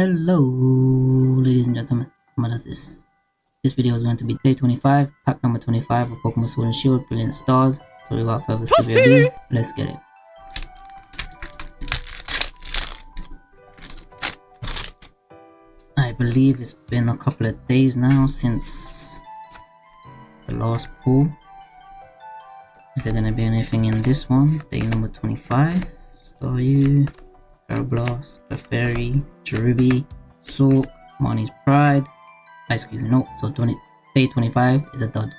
Hello, ladies and gentlemen. What is this? This video is going to be day 25, pack number 25 of Pokemon Sword and Shield, Brilliant Stars. So without further ado, let's get it. I believe it's been a couple of days now since the last pull. Is there gonna be anything in this one? Day number 25. Staryu, Aeroblast, Clefairy, Cherubi, Sulk, Marnie's Pride, Ice Cream. No, so 20, day 25 is a dud.